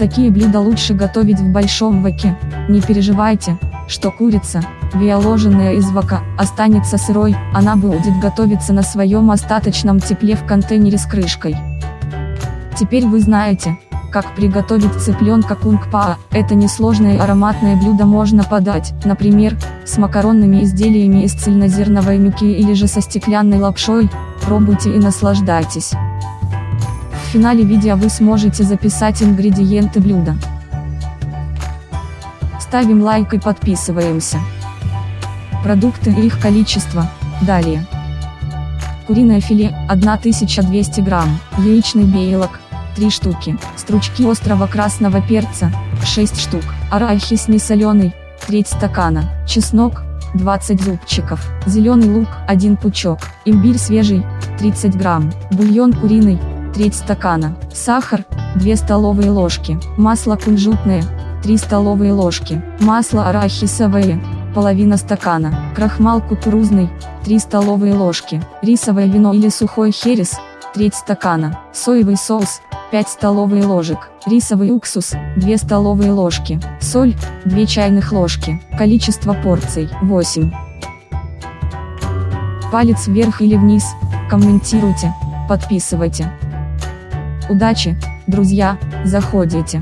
Такие блюда лучше готовить в большом ваке. Не переживайте, что курица, виоложенная из вака, останется сырой, она будет готовиться на своем остаточном тепле в контейнере с крышкой. Теперь вы знаете, как приготовить цыпленка кунг-паа. Это несложное ароматное блюдо можно подать, например, с макаронными изделиями из цельнозерновой муки или же со стеклянной лапшой. Пробуйте и наслаждайтесь. Финале видео вы сможете записать ингредиенты блюда. Ставим лайк и подписываемся. Продукты и их количество. Далее. Куриное филе 1200 грамм, яичный белок 3 штуки, стручки острого красного перца 6 штук, арахис несоленый, треть стакана, чеснок 20 зубчиков, зеленый лук 1 пучок, имбирь свежий 30 грамм, бульон куриный треть стакана, сахар, 2 столовые ложки, масло кунжутное, 3 столовые ложки, масло арахисовое, половина стакана, крахмал кукурузный, 3 столовые ложки, рисовое вино или сухой херес, треть стакана, соевый соус, 5 столовые ложек, рисовый уксус, 2 столовые ложки, соль, 2 чайных ложки, количество порций, 8. Палец вверх или вниз, комментируйте, подписывайте. Удачи, друзья, заходите.